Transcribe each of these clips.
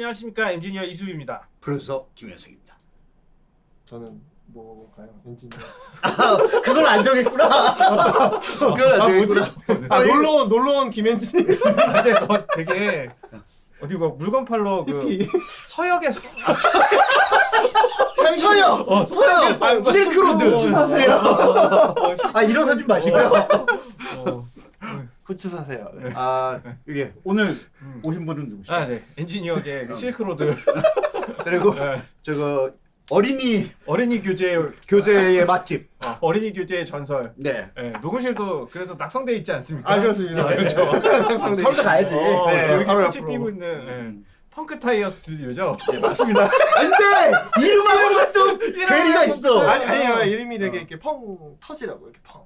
안녕하십니까 엔지니어 이수입니다. 프로듀서 김현석입니다. 저는 뭐가요? 엔지니어. 아, 그걸 안 정했구나. 그걸 안 정했구나. 아 놀러 온 놀러 온 김엔지님. 근데 너 되게 어디 뭐 물건 팔러 그. 서역에서 서요. 어, 서요. 실크로드. 사세요. 아 일어서지 마시고요. 어, 후추 사세요. 네. 아 이게 오늘 음. 오신 분은 누구시죠? 아, 네. 엔지니어계 그 실크로드 그리고 네. 저거 어린이 어린이 교재 교재의 맛집. 어, 어린이 교재의 전설. 네. 네, 녹음실도 그래서 낙성돼 있지 않습니까? 아 그렇습니다. 네, 그렇죠. 상상돼 서울대 가야지. 어, 네, 여기 바로 꽃이. 피고 있는 네. 펑크 타이어 스튜디오죠. 네, 맞습니다. 안돼 이름하고는 또 괴리가 있어. 아니 아니요 이름이 되게 이렇게 펑 터지라고 이렇게 펑.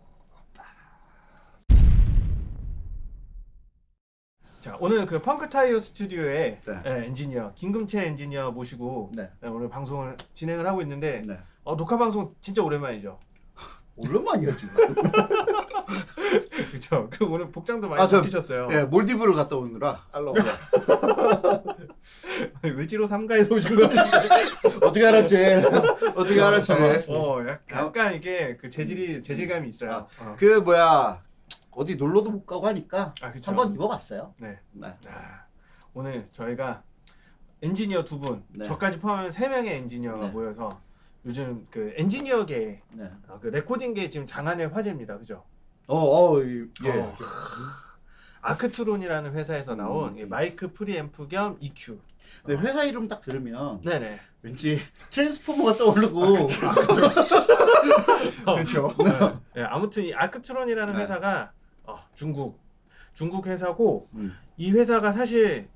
자, 오늘 그 펑크 타이어 스튜디오의 네. 예, 엔지니어 김금채 엔지니어 모시고 네. 예, 오늘 방송을 진행을 하고 있는데 네. 어, 녹화 방송 진짜 오랜만이죠. 오랜만이야 지금. 그렇죠. 그 오늘 복장도 많이 아, 저- 바뀌셨어요. 예, 몰디브를 갔다 오느라 알로. 을지로 삼가에서 오신 거. 어떻게 알았지? 어떻게 알았지? 어, 약- 약간 이게 그 재질이 재질감이 있어요. 어. 그 뭐야 어디 놀러도 못 가고 하니까 아. 한번 입어봤어요. 네. 네. 아, 오늘 저희가 엔지니어 두 분, 네. 저까지 포함하면 세 명의 엔지니어가 네. 모여서 요즘 그 엔지니어계 네. 어, 그 레코딩계 지금 장안의 화제입니다. 그죠? 어, 어, 이- 예. 어. 아크트론이라는 회사에서 음. 나온 이 마이크 프리앰프 겸 EQ. 근데 회사 이름 딱 들으면 네네. 왠지 트랜스포머가 떠오르고 그렇죠. 네, 아무튼 이 아크트론이라는 네. 회사가 어, 중국 중국 회사고 음, 이 회사가 사실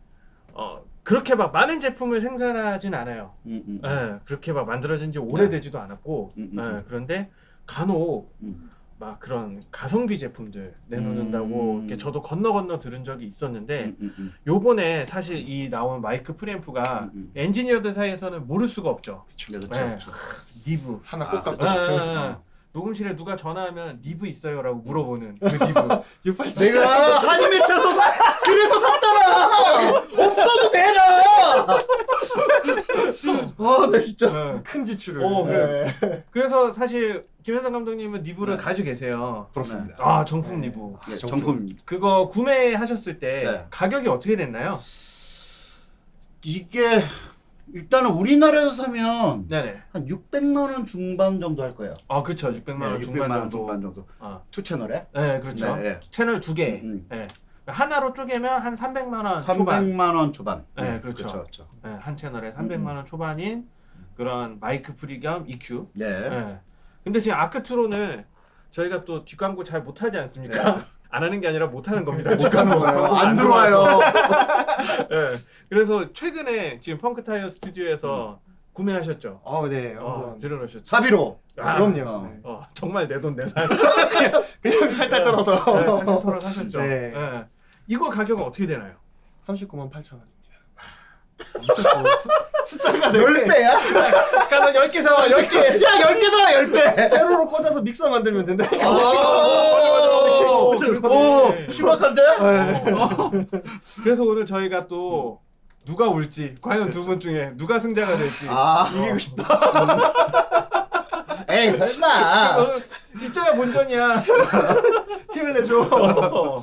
어, 그렇게 막 많은 제품을 생산하진 않아요. 음, 음, 예, 그렇게 막 만들어진 지 오래되지도 않았고 음, 음, 예, 음. 그런데 간혹 음. 막 그런 가성비 제품들 내놓는다고 음. 이렇게 저도 건너 건너 들은 적이 있었는데 음, 음, 음. 요번에 사실 이 나온 마이크 프리앰프가 음, 음. 엔지니어들 사이에서는 모를 수가 없죠. 네, 그렇죠, 네. 그렇죠. 니브. 하나 아, 꼭 갖고 아, 싶은. 아, 아. 녹음실에 누가 전화하면 니브 있어요라고 물어보는 그 니브. 내가 한이 맺혀서 사, 그래서 샀잖아. 없어도 되나? 아, 나 진짜. 예. 큰 지출을. 어, 네. 그래서 사실 김현성 감독님은 니브를 네. 가지고 계세요. 부럽습니다. 아 정품 니브. 예, 정품. 정품. 그거 구매하셨을 때 네. 가격이 어떻게 됐나요? 이게 일단은 우리나라에서 사면 네네. 한 600만 원 중반 정도 할 거예요. 아 그렇죠. 600만 원 네, 중반 600만 원 정도. 중반 정도. 아, two 채널에 네 그렇죠. 네, 네. 채널 두 개. 음. 네. 하나로 쪼개면 한 300만 원 초반. 300만 원 초반. 네, 그렇죠. 그렇죠. 그렇죠. 네, 한 채널에 300만 원 초반인 그런 마이크 pre 겸 EQ. 네. 네. 근데 지금 아크트론을 저희가 또 뒷광고 잘 못하지 않습니까? 네. 안 하는 게 아니라 못하는 겁니다. 못 하는 거예요. 안 들어와서. 들어와요. 네. 그래서 최근에 지금 펑크 타이어 스튜디오에서 구매하셨죠? 어, 네. 어. 들어놓으셨죠? 사비로. 아, 그럼요. 어. 네. 어, 정말 내 돈 내산. 그냥 할탈 떨어서. 네, 펜토를 사셨죠? 네. 네. 이거 가격은 어떻게 되나요? 39만 8천 원입니다. 미쳤어. 수- 숫자가 네. 10배야? 가서 10개 사와, 10개! 야, 10개잖아, 10배. 세로로 꽂아서 믹서 만들면 된다니까. 오, 그러네. 오, 심각한데? 그래서 오늘 저희가 또 누가 울지, 과연 두 분 중에 누가 승자가 될지. 아, 이기고 싶다. 에이, 설마. 이쪽가 본전이야. 힘을 내줘. 어.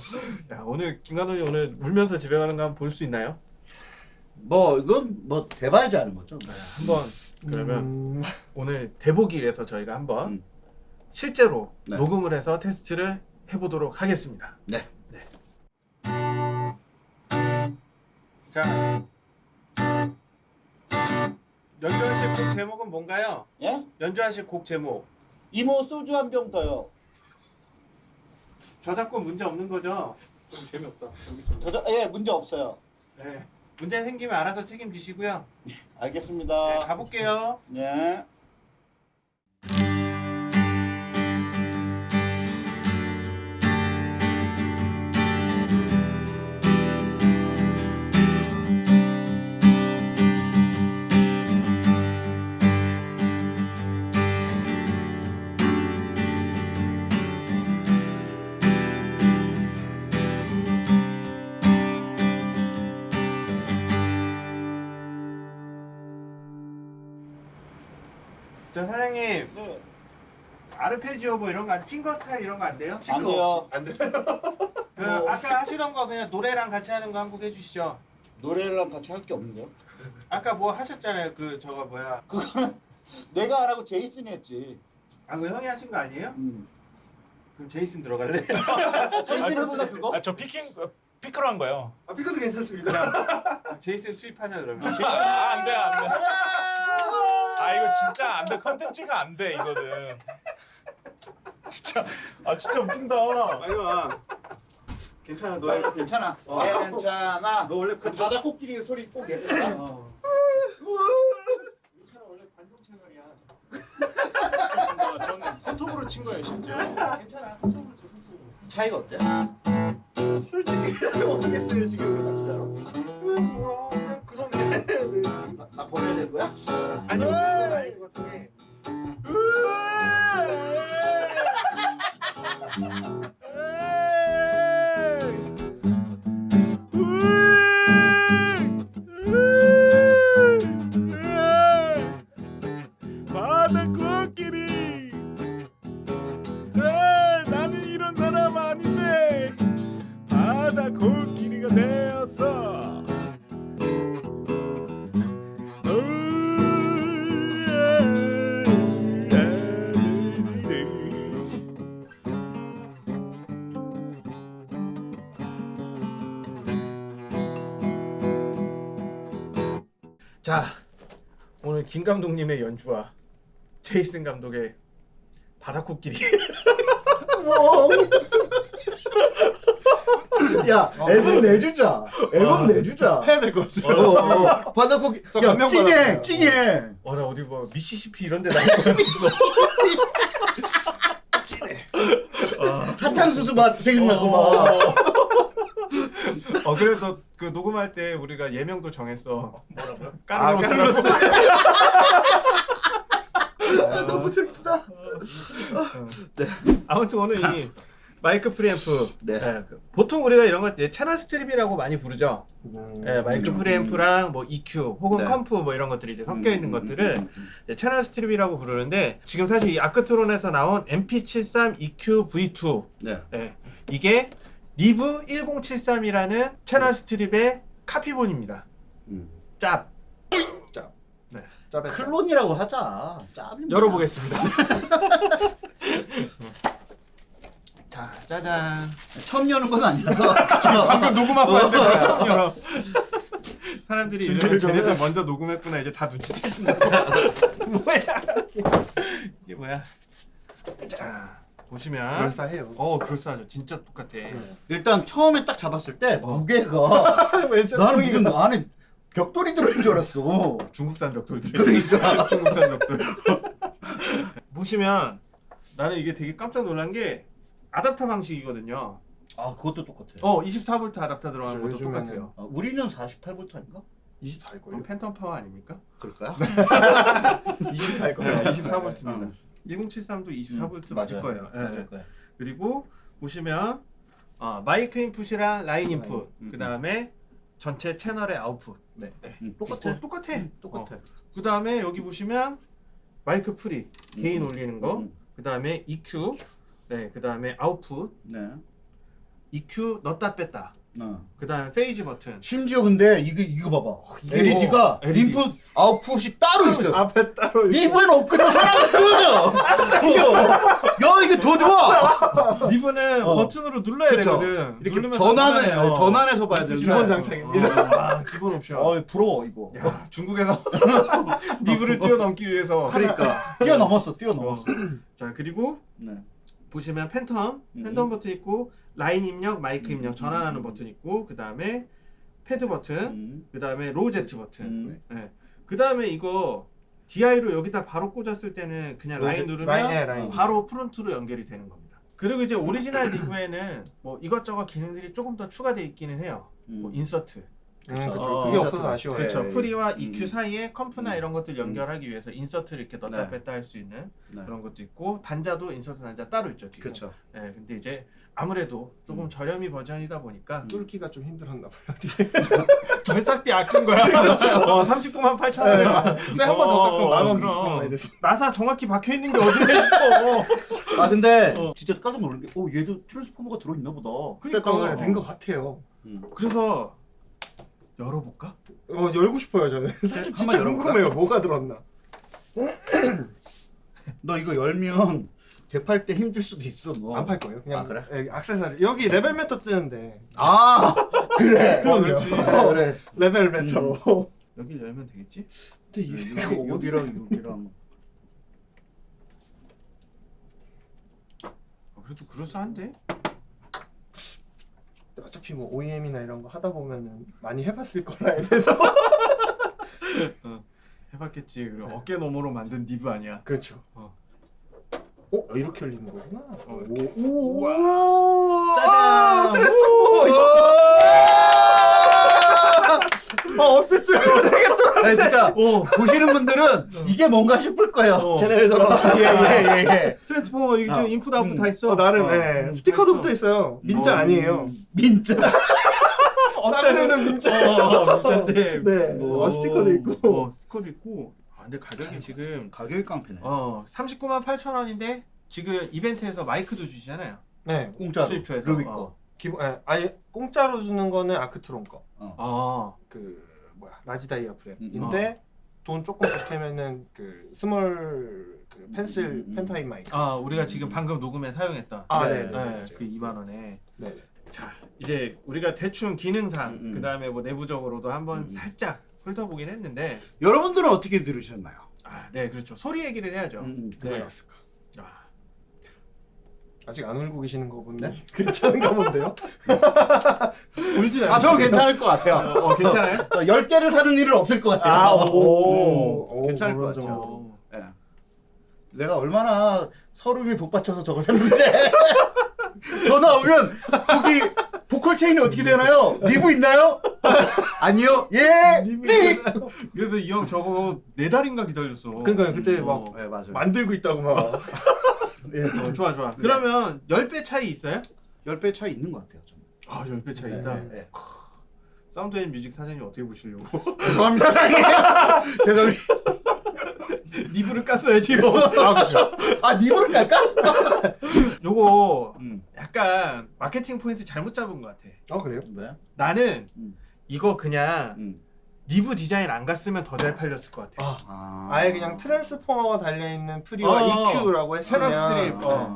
야, 오늘 김관훈이 오늘 울면서 집에 가는 거 한번 볼 수 있나요? 뭐, 이건 뭐, 대봐야지 하는 거죠. 한번 그러면 음, 오늘 대보기 위해서 저희가 한번 음. 실제로 네. 녹음을 해서 테스트를 해보도록 하겠습니다. 네. 자, 연주하실 곡 제목은 뭔가요? 예? 연주하실 곡 제목. 이모 소주 한 병 더요. 저작권 문제 없는 거죠? 좀 재미없다. 여기 있습니다. 저, 예, 문제 없어요. 네. 문제 생기면 알아서 책임지시고요. 알겠습니다. 네, 가볼게요. 네. 저 사장님 네. 아르페지오 뭐 이런 거 안- 핑거 스타일 이런 거 안 돼요? 안 돼요. 안 돼. 그 뭐- 아까 하시던 거 그냥 노래랑 같이 하는 거 한 곡 해주시죠. 노래랑 같이 할 게 없는데요? 아까 뭐 하셨잖아요. 그 저거 뭐야? 그거는 내가 안 하고 제이슨이 했지. 아 그거 형이 하신 거 아니에요? 음. 그럼 제이슨 들어갈래? 아, 제이슨 해볼래 그거? 아, 저 피킹 어, 피크로 한 거예요. 아 피크도 괜찮습니다. 제이슨 투입하자 그러면. 제이슨. 아, 안 돼, 안 돼. 가자! 아, 진짜 안 돼. 컨텐츠가 안 돼, 이거는. 진짜 아, 진짜 웃긴다. 아니야. 괜찮아 너. 너 괜찮아. 어. 괜찮아. 너 원래 그 관- 바다 코끼리 소리 꼭 내. 어. 괜찮아 원래 관종 채널이야. 저는 손톱으로 친 거예요, 심지어. 괜찮아 손톱으로 줘 손톱으로. 차이가 어때? 솔직히 어떻겠어요 지금 뭐야 그냥 그런 게. 나, 나 보내야 될 거야? 그건 아닌 것. 바 김 감독님의 연주와 제이슨 감독의 바다코끼리 야 앨범 내주자. 앨범 내주자. 해야 될 것 같아요. 어, 어. 바다 코끼. 저 야 감명 찡해 받았어요. 찡해. 어나 어디 뭐 미시시피 이런 데 나올 뻔했어 사탕수수 맛 생각나고 막. 어 그래도 그 녹음할 때 우리가 예명도 정했어 뭐라고요? 아, 까르로스라고. 너무 슬프다. 아무튼 오늘 이 마이크 프리앰프 네. 예, 그 보통 우리가 이런 거 이제 채널 strip이라고 많이 부르죠. 예, 마이크 프리앰프랑 뭐 EQ 혹은 네. comp 뭐 이런 것들이 이제 섞여 있는 음, 것들을 음, 음, 이제 채널 strip이라고 부르는데 지금 사실 이 아크트론에서 나온 MP73 EQ V2 네. 예, 이게 니브 1073이라는 채널 strip의 카피본입니다 음. 짭 짭. 네. 짭. 클론이라고 하자. 짭입니다. 열어보겠습니다 자 짜잔 처음 여는 건 아니라서. 방금 녹음하고 어. 왔는데 처음 열어. 사람들이 좀 쟤네들 해. 먼저 녹음했구나 이제 다 눈치채신다. 뭐야? 이게 뭐야? 자 보시면 그럴싸해요. 어 그럴싸하죠. 진짜 똑같아. 일단 처음에 딱 잡았을 때 어. 무게가 나는 무슨 안에 벽돌이 들어있는 줄 알았어. 중국산 벽돌들. 그러니까. 중국산 벽돌. 보시면 나는 이게 되게 깜짝 놀란 게 아답터 방식이거든요. 아 그것도 똑같아. 어 24V 아답터 들어가는 것도 똑같아요. 어, 우리는 48V 아닌가? 20다 그럼 할걸요? 팬텀 파워 아닙니까? 그럴까요? 20다 할걸요? 네, 24V입니다. 어. 1073도 24V 음, 맞을 맞아요. 거예요. 예. 맞을 거야. 그리고 보시면 어, 마이크 인풋이랑 라인 인풋, 음, 그 다음에 전체 채널의 아웃풋. 네. 음, 똑같아. 어, 똑같아. 음, 똑같아. 그 다음에 여기 보시면 마이크 pre, gain 음, 올리는 거. 음, 그 다음에 EQ, 네, 그 다음에 아웃풋, 네. EQ 넣었다 뺐다. 어. 그 다음에 phase 버튼. 심지어 근데 이거 이거 봐봐. 이거 LED가 LED. 인풋 아웃풋이 따로 있어. 앞에 따로 이렇게 Neve엔 없거든 하나가 그거죠. 야 이게 더 좋아. Neve는 어. 버튼으로 눌러야 그쵸. 되거든. 이렇게 전환해 전환해요. 전환해서 봐야 되는데. 기본 장착입니다. 어, 아, 기본 옵션. 어 부러워 이거. 야, 중국에서 Neve를 뛰어넘기 위해서. 그러니까 뛰어넘었어 뛰어넘었어. 자 그리고 네. 보시면 팬텀, 음. 팬텀 버튼 있고 라인 입력, 마이크 입력 음, 전환하는 음, 버튼 있고 그 다음에 패드 버튼, 음. 그 다음에 Lo-Z 버튼. 음. 네. 그 다음에 이거 DI로 여기다 바로 꽂았을 때는 그냥 라인 Lo-Z- 누르면 라인, 예, 라인. 바로 프론트로 연결이 되는 겁니다. 그리고 이제 오리지널 Neve에는 뭐 이것저것 기능들이 조금 더 추가되어 있기는 해요. 뭐 음. insert, 음, 그쵸. 그쵸. 어, 그게. 없어서 아쉬워요. 네. 그렇죠. pre와 음. EQ 사이에 comp나 음. 이런 것들 연결하기 위해서 insert를 이렇게 넣었다 네. 뺐다 할 수 있는 네. 그런 것도 있고 단자도 insert 단자 따로 있죠. 뒤에. 그렇죠. 네, 근데 이제 아무래도 조금 음. 저렴이 버전이다 보니까 뚫기가 좀 힘들었나 봐요. 절삭비 아낀 거야. 어, 39만 8천 원에 만. 쎄한번 더 깎으면 만원 그럼. 나사 정확히 박혀 있는 게 어디에 있고. 아 근데 어. 진짜 깜짝 놀란 게, 어 얘도 transformer가 들어있나 보다. 쇳덩어리 된것 같아요. 그래서 열어볼까? 어 열고 싶어요 저는. 사실 한번 진짜? 궁금해요. 뭐가 들었나. 너 이거 열면 되팔 때 힘들 수도 있어. 너. 안팔 거예요. 그냥 아, 그래? 예, 액세서리 여기 level meter 뜨는데 아 그래. 어, 그렇지. 그래 그래. level meter로. 여길 열면 되겠지? 근데 이거 여기랑 여기랑. 어, 그래도 그럴싸한데? 어차피 뭐 OEM이나 이런 거 하다 보면은 많이 해봤을 거라 해서 해봤겠지. 그리고 어깨 너머로 만든 니브 아니야. 그렇죠. 어. 어 이렇게 열리는 거구나. 어, 오, 오, 짜잔! 트랜스포머. 아 없을 줄 알았어. 아니 진짜 오! 보시는 분들은 이게 뭔가 싶을 거예요. 어. 제네레이션. 예예예 예, 예. transformer 이게 지금 어. 인풋 아웃풋 음. 다 있어. 어 나름 어, 예. 음, 스티커도 다 붙어 있어요. 민자 어, 아니에요. 민자. 싸구려는 민자. 어, 진짜인데. 네. 어, 스티커도 있고. 어, 스티커도 있고. 아, 근데 가격이 지금 가격이 깡패네. 어 39만 8천 원인데 지금 이벤트에서 마이크도 주시잖아요. 네. 공짜로. 수입처에서. 루비 어. 거. 기본 예. 아예 공짜로 주는 거는 아크트론 거. 아, 그 뭐야 large dia 음, phragm인데 돈 조금 보태면은 그 small 그 pencil 음, 음. pen type 마이크. 아 우리가 지금 방금 녹음에 사용했던 아, 네, 네, 네, 네, 맞아요. 그 2만 원에 네. 자 이제 우리가 대충 기능상 음, 음. 그 다음에 뭐 내부적으로도 한번 음. 살짝 훑어보긴 했는데 여러분들은 어떻게 들으셨나요? 아네 그렇죠 소리 얘기를 해야죠. 음, 네. 괜찮았을까? 아, 아직 안 울고 계시는 거 보니 네? 괜찮은가 본데요? 울진 않으시죠? 아, 저는 괜찮을 것 같아요. 어, 어, 괜찮아요? 어, 열 개를 사는 일은 없을 것 같아요. 아, 음, 오. 오, 괜찮을 것 같아요. 예. 내가 얼마나 설움이 복받쳐서 저걸 샀는데 전화 오면 거기 보컬 체인이 어떻게 되나요? Neve 있나요? 아니요. 예. 띡. 그래서 이 형 저거 네 달인가 기다렸어. 그러니까요 그때 어. 막 네. 만들고 있다고 막 예. 어, 좋아 좋아. 그러면 10배 차이 있어요? 10배 차이 있는 것 같아요. 저는. 아 10배 차이 네, 있다. 네, 네. 사운드 앤 뮤직 사장님 어떻게 보시려고? 죄송합니다, 사장님. 죄송합니다. Neve를 깠어야지 뭐. 아 그렇죠. 아, Neve를 깔까? 요거 음. 약간 마케팅 포인트 잘못 잡은 것 같아. 아 그래요? 왜? 나는 음. 이거 그냥 음. Neve 디자인 안 갔으면 더 잘 팔렸을 것 같아. 아 아. 아예 그냥 transformer가 달려 있는 pre와 어, EQ라고 했으면 strip, 어.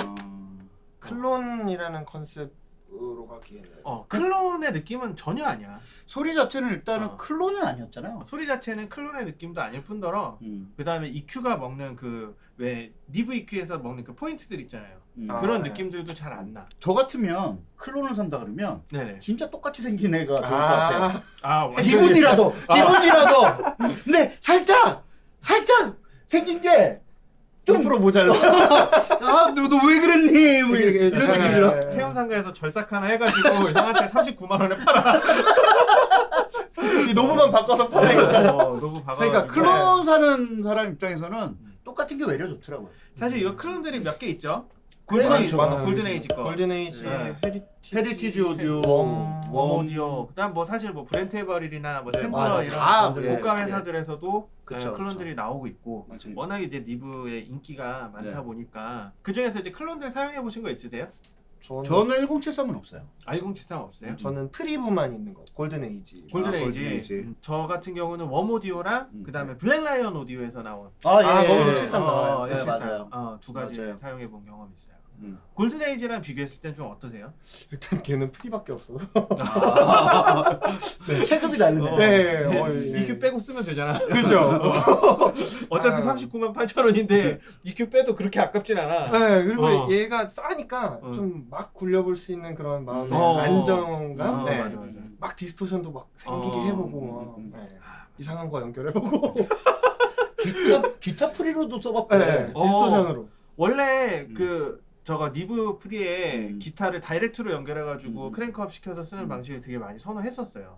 클론이라는 컨셉으로 가기에는 어, 클론의 느낌은 전혀 아니야. 소리 자체는 일단은 어. 클론은 아니었잖아요. 소리 자체는 클론의 느낌도 아닐 뿐더러 음. 그 다음에 EQ가 먹는 그 왜 니브 EQ에서 먹는 그 포인트들 있잖아요. 음. 아, 그런 네. 느낌들도 잘 안 나. 저 같으면 클론을 산다 그러면 네네. 진짜 똑같이 생긴 애가 좋을 것 같아요. 아, 아 완전 기분이라도 기분이라도 근데 살짝 살짝 생긴 게좀좀 프로 모자라. 아, 너, 너왜 그랬니? 뭐 이런 약간- 느낌이 들어. 네. 세운상가에서 절삭 하나 해가지고 형한테 39만 원에 팔아. 이 knob만 바꿔서 팔아요. 어, 박아. 그러니까 클론 사는 사람 입장에서는 똑같은 게 외려 좋더라고요. 사실 이거 클론들이 몇 개 있죠? 꽤 Golden Age, 많죠. Golden Age 거. Golden Age, 네. Heritage, Heritage Audio, Warm, Warm. Audio. 그다음 뭐 사실 뭐 Brent Averill이나 뭐 네, 챔블러 맞아. 이런 다, 그 예, 고가 예. 회사들에서도 그쵸, 네, 클론들이 나오고 있고 맞아요. 워낙 이제 Neve의 인기가 많다 네. 보니까 그 중에서 이제 클론들 사용해 보신 거 있으세요? 저는, 저는 1073은 없어요. 1073 없어요? 저는 pre만 있는 거. Golden Age. Golden Age. Golden Age. 음, 저 같은 경우는 Warm Audio랑 음. 그다음에 Black Lion Audio에서 나온 아, 아, 예. 거기도 예. 73 나와요. 네, 173. 맞아요. 어, 두 가지. 사용해 본 경험이 있어요. 음. Golden Age랑 비교했을 땐 좀 어떠세요? 일단 걔는 pre밖에 없어서. 체급이 다르네. 어. 네, 어, 예. EQ 빼고 쓰면 되잖아. 그죠. 어차피 아. 39만 8천 원인데 EQ 빼도 그렇게 아깝진 않아. 네, 그리고 어. 얘가 싸니까 어. 좀막 굴려볼 수 있는 그런 마음의 어. 안정감. 어, 네. 맞아, 맞아. 막 distortion도 막 생기게 어. 해보고 막 음. 네. 이상한 거 연결해보고 기타 기타 pre로도 써봤대. 네, 어. distortion으로 원래 음. 그 저거 Neve pre에 음. 기타를 다이렉트로 연결해가지고 음. crank up 시켜서 쓰는 음. 방식을 되게 많이 선호했었어요.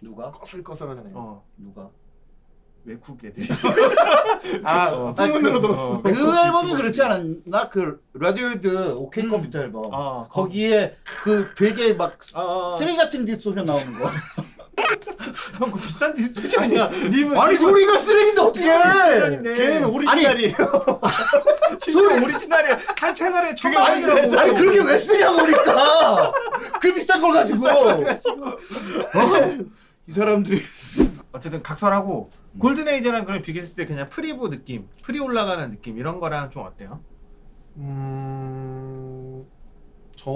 누가? 꺼슬꺼슬하잖아요. 어 누가? 외국 애들이. 아, 어. 풍문으로 아, 그- 들었어. 그 앨범이 그렇지 않았나? 그 라디오헤드 오케이 음. 컴퓨터 앨범. 어, 거기에 그 되게 막 어, 어. 쓰레기 같은 distortion 나오는 거. 형, 그 비싼 아니야? 님은 아니 소리가 쓰레기인데 어떻게? 걔는 오리지널이에요. 소리 오리지널이야. 한 채널에 천만 아니, 원이라고. 아니 그렇게 왜 쓰냐고 그러니까 그 비싼 걸 가지고 어? 이 사람들이 어쨌든 각설하고 골든 에이지랑 그걸 비교했을 때 그냥 프리브 느낌, pre 올라가는 느낌 이런 거랑 좀 어때요? 음,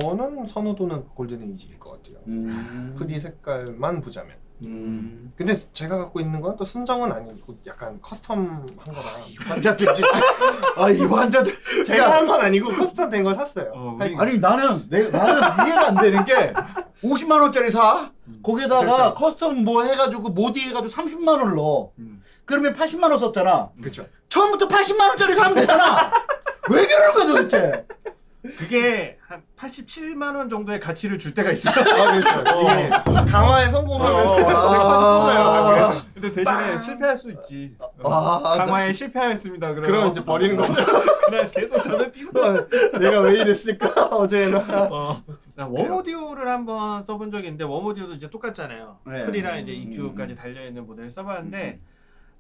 저는 선호도는 골든 에이지일 것 같아요. 음. pre 색깔만 보자면. 음. 근데 제가 갖고 있는 건 또 순정은 아니고 약간 custom한 거라. 환자들 진짜 아이 환자들 제가 한 건 아니고 custom 된 걸 샀어요. 어, 우리- 아니 나는 내 나는 이해가 안 되는 게 50만 원짜리 사 거기에다가 custom 뭐 해가지고 모디 해가지고 30만 원 넣어 음. 그러면 80만 원 썼잖아 그렇죠. 처음부터 80만 원짜리 사면 되잖아 왜 그러는 거야 도대체 그게 한 87만 원 정도의 가치를 줄 때가 있어요. 아, 그렇죠. 이게 강화에 성공하면 어, 제가 다시 터져요. 아, 근데 대신에 실패할 수 있지. 아, 강화에 실패하였습니다. 그러면 그럼 이제 버리는 거죠. 그냥 계속 담배 피고. 내가 왜 이랬을까 어제나. 어. 나 웜오디오를 한번 써본 적이 있는데 웜오디오도 이제 똑같잖아요. 네. pre랑 이제 음, EQ까지 달려 있는 모델을 써봤는데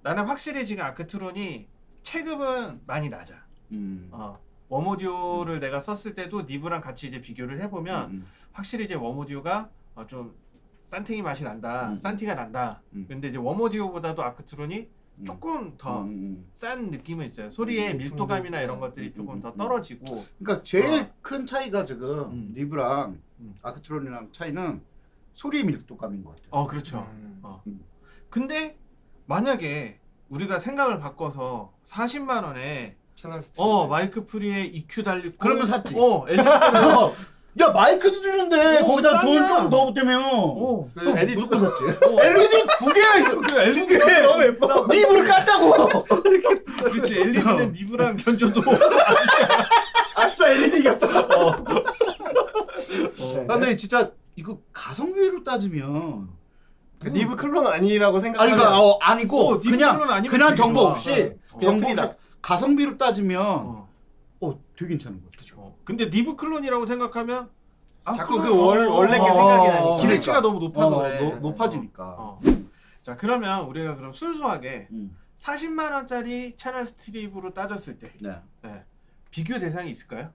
나는 확실히 지금 아크트론이 체급은 많이 낮아. 음. 어. 웜오디오를 내가 썼을 때도 니브랑 같이 이제 비교를 해보면 음. 확실히 이제 웜오디오가 어, 좀 싼탱이 맛이 난다, 음. 싼티가 난다. 음. 근데 이제 웜오디오보다도 아크트론이 음. 조금 더 음. 싼 느낌은 있어요. 소리의 음, 밀도감이나 이런 음, 것들이 음, 조금 음, 더 음. 떨어지고 그러니까 제일 어. 큰 차이가 지금 음. 니브랑 음. 아크트론이랑 차이는 소리의 밀도감인 것 같아요. 어 그렇죠. 음. 어. 음. 근데 만약에 우리가 생각을 바꿔서 40만 원에 channel strip. 어 마이크 pre에 EQ 달리고 그러면 샀지. 어 LED 어, 야 마이크도 주는데 어, 거기다 돈. 좀더 붙으면 어. 그 LED 샀지. 어. LED 두 개야 이거. 그 LED 두 개. 너무 예쁘다. 니브를 깠다고. 그렇지 LED는 니브랑 견줘도 아싸 LED 이겼다. 어. 아, 근데 진짜 이거 가성비로 따지면 그 니브 클론 아니라고 아니 생각하면 그러니까 어, 아니고 어, 니브 그냥 그냥 정보. 없이 어. 정보 없이 가성비로 따지면 어. 어 되게 괜찮은 것 같아. 어. 근데 니브 클론이라고 생각하면 아, 자꾸 그 월- 어, 원래 게 어, 생각이 어, 나니까. 기대치가 너무 높아서 어, 그래. 노- 높아지니까. 어. 자 그러면 우리가 그럼 순수하게 음. 40만 원짜리 channel strip으로 따졌을 때 네. 네. 비교 대상이 있을까요?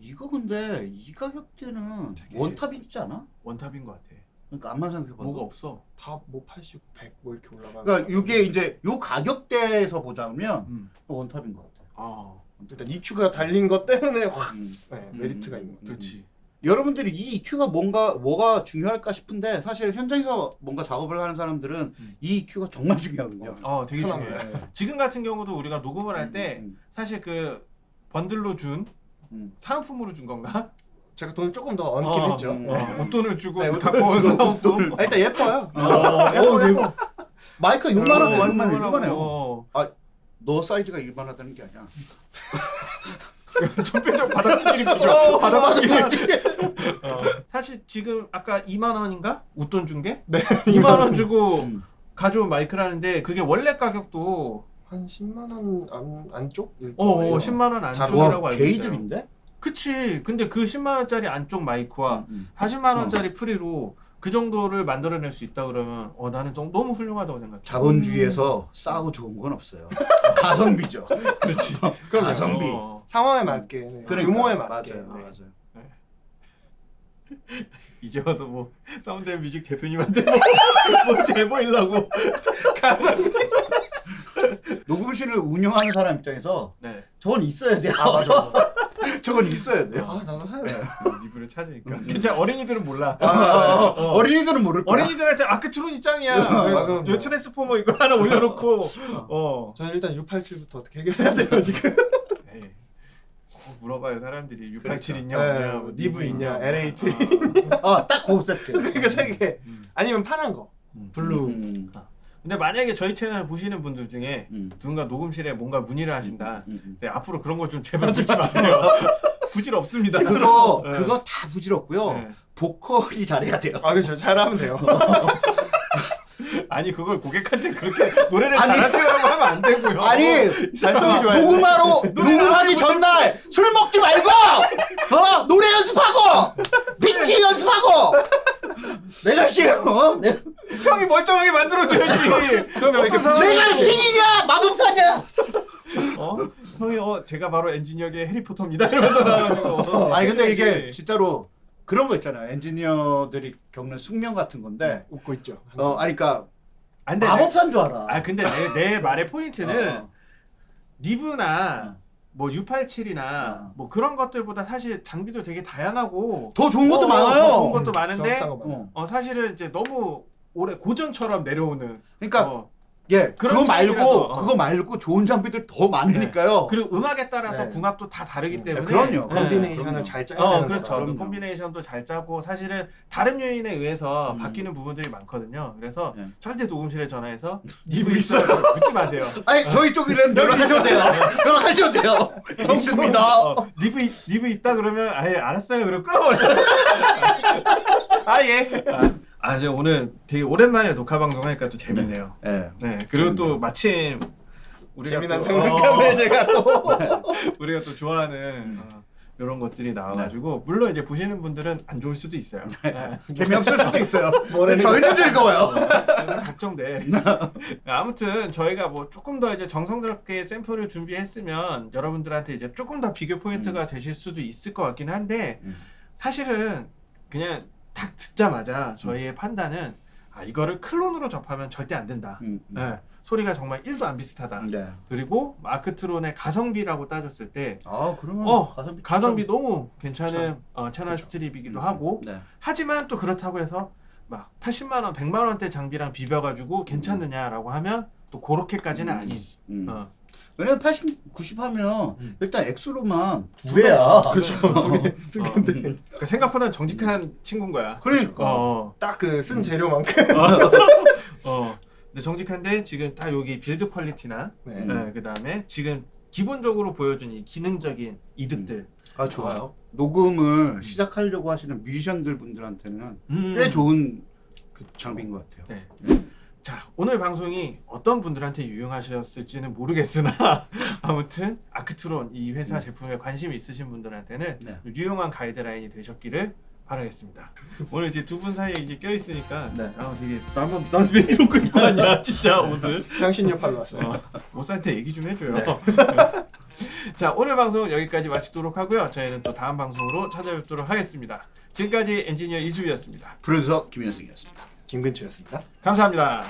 이거 근데 이 가격대는 원탑이지 않아? 원탑인 것 같아. 그러니까 암만 생각해봐. 뭐가 없어. 다 뭐 80, 100 뭐 이렇게 올라가는. 그러니까 이게 이제 요 가격대에서 보자면 음. 원탑인 것 같아. 아, 일단 EQ가 달린 것 때문에 확 음. 네, 메리트가 음. 있는 거죠. 그렇지. 여러분들이 이 EQ가 뭔가 뭐가 중요할까 싶은데 사실 현장에서 뭔가 작업을 하는 사람들은 음. 이 EQ가 정말 중요하거든요. 어, 되게 편한 중요해. 네. 지금 같은 경우도 우리가 녹음을 할때 음, 사실 그 번들로 준 음. 사은품으로 준 건가? 제가 돈을 조금 더 얹긴 어, 했죠. 음. 어, 웃돈을 주고 네, 갖고 온 사은품. 아, 일단 예뻐요. 어, 어, 예뻐, 이거 마이크가 요만하네, 어, 요만해, 완전 요만해요. 어. 너 사이즈가 이만하다는 게 아니야. 표정. 바닥끼리. 어. 사실 지금 아까 2만 원인가? 웃돈 준 게? 네. 2만 원 주고 음. 가져온 마이크라는데 그게 원래 가격도 한 10만 원 안, 안쪽일 어, 어 거예요. 10만 원 잘- 안쪽이라고 와, 알고 있어요. 개이득인데? 그치. 근데 그 10만 원짜리 안쪽 마이크와 음. 40만 원짜리 프리로 그 정도를 만들어낼 수 있다 그러면 어 나는 좀 너무 훌륭하다고 생각해. 자본주의에서 싸고 좋은 건 없어요. 가성비죠. 그렇지. 가성비. 어. 상황에 맞게 네. 그러니까, 규모에 맞게 맞아요, 네. 맞아요. 이제 와서 뭐 사운드 앤 뮤직 대표님한테 뭐, 뭐잘 보이려고. 녹음실을 운영하는 사람 입장에서 네. 저건 있어야 돼요. 아 맞아. 저건 있어야 돼요. 아 나도 사야 돼. 리뷰를 찾으니까. 괜찮아. 어린이들은 몰라. 어, 어, 어린이들은 모를 거야. 어린이들한테 아크트론이 짱이야. 아, 그럼요. 요 transformer 이거 하나 올려놓고 어. 저는 일단 U87부터 어떻게 해결해야 돼요 지금. 꼭 물어봐요 사람들이 U87 있냐 네, 없냐 뭐 니브 있냐, LA-2A. 아, 딱그 세트. 그러니까 세 개. 음. 아니면 파란 거. 음. blue. 음, 근데 만약에 저희 채널 보시는 분들 중에 음. 누군가 녹음실에 뭔가 문의를 하신다 음, 음. 네, 앞으로 그런 거좀 제발 듣지 마세요 부질 없습니다 그거 네. 그거 다 부질 없고요. 네. 보컬이 잘해야 돼요. 아 그렇죠. 잘하면 돼요. 아니 그걸 고객한테 그렇게 노래를 아니. 잘하세요라고 하면 안 되고요 아니 발성이 좋아야 돼. 녹음하러 녹음하기 전날 술 먹지 말고 어 노래 연습하고 비치 연습하고 내가 싫어. 어? 내가, 형이 멀쩡하게 만들어줘야지. 어떤 내가 신이냐 마법사냐? 어? 형이 어 제가 바로 엔지니어계 해리포터입니다 이러면서 나와가지고. 어, 아니 근데 이게 해야지. 진짜로 그런 거 있잖아요. 엔지니어들이 겪는 숙명 같은 건데. 웃고 있죠. 어, 아니 그러니까 안 돼. 마법사인 줄 알아. 아 근데 내, 내 말의 포인트는 어. 니브나 어. 뭐 U87이나 어. 뭐 그런 것들보다 사실 장비도 되게 다양하고 더 좋은 것도 어, 많아요. 더 좋은 것도 많은데 많아요. 어. 어 사실은 이제 너무 오래 고전처럼 내려오는 그러니까 어, 예, 그거 말고 어. 그거 말고 좋은 장비들 더 많으니까요. 그리고 음악에 따라서 네. 궁합도 다 다르기 네, 때문에 그럼요. 네. 콤비네이션을 그럼요. 잘 짜야 어 되는 그렇죠. 그럼요. 콤비네이션도 잘 짜고 사실은 다른 요인에 의해서 음. 바뀌는 부분들이 많거든요. 그래서 네. 절대 녹음실에 전화해서 니브 있어요 묻지 마세요. 아니 저희 쪽이랑 연락하셔도 돼요. 연락하셔도 돼요. 있습니다. 어, 니브 있- 니브 있다 그러면 아예 알았어요. 그럼 끊어버려. 아 예. 아, 이제 오늘 되게 오랜만에 녹화 방송하니까 또 재밌네요. 예. 네. 그리고 또 마침 우리가 재미난 또, 장난감을 어, 제가 또 우리가 또 좋아하는 어, 이런 것들이 나와가지고 물론 이제 보시는 분들은 안 좋을 수도 있어요. 네. 재미없을 수도 있어요. 뭐라는 저희는 즐거워요. 걱정돼. 아무튼 저희가 뭐 조금 더 이제 정성스럽게 샘플을 준비했으면 여러분들한테 이제 조금 더 비교 포인트가 되실 수도 있을 것 같긴 한데 음. 사실은 그냥 딱 듣자마자 저희의 판단은 아 이거를 클론으로 접하면 절대 안 된다. 음, 음. 네, 소리가 정말 1도 안 비슷하다. 네. 그리고 마크트론의 가성비라고 따졌을 때 아 그러면 어, 가성비 가성비. 너무 괜찮은 어, 채널 그쵸. 스트립이기도 음, 하고 네. 하지만 또 그렇다고 해서 막 80만 원, 100만 원대 장비랑 비벼 가지고 괜찮느냐라고 하면 또 그렇게까지는 음. 아닌. 음. 어. 왜냐면 80, 90 하면 음. 일단 액수로만 두두 배야. 그렇죠. 어. 그러니까 생각보다 정직한 친구인 거야. 그러니까. 어, 딱그 쓴 재료만큼. 어. 근데 정직한데 지금 딱 여기 build quality나 네. 음. 그 다음에 지금 기본적으로 보여준 이 기능적인 이득들. 아 좋아요. 녹음을 시작하려고 하시는 뮤지션들 분들한테는 음. 꽤 좋은 그 장비인 것 같아요. 네. 자 오늘 방송이 어떤 분들한테 유용하셨을지는 모르겠으나 아무튼 아크트론 이 회사 제품에 관심이 있으신 분들한테는 네. 유용한 가이드라인이 되셨기를 바라겠습니다. 오늘 이제 두 분 사이에 이게 껴 있으니까 네. 아 되게 나만 나왜 이런 거 입고 왔냐 진짜 옷을 당신 옆팔로 왔어요. 어, 모사한테 얘기 좀 해줘요. 네. 자 오늘 방송 여기까지 마치도록 하고요. 저희는 또 다음 방송으로 찾아뵙도록 하겠습니다. 지금까지 엔지니어 이수비였습니다. 프로듀서 김현승이었습니다. 김근치였습니다. 감사합니다.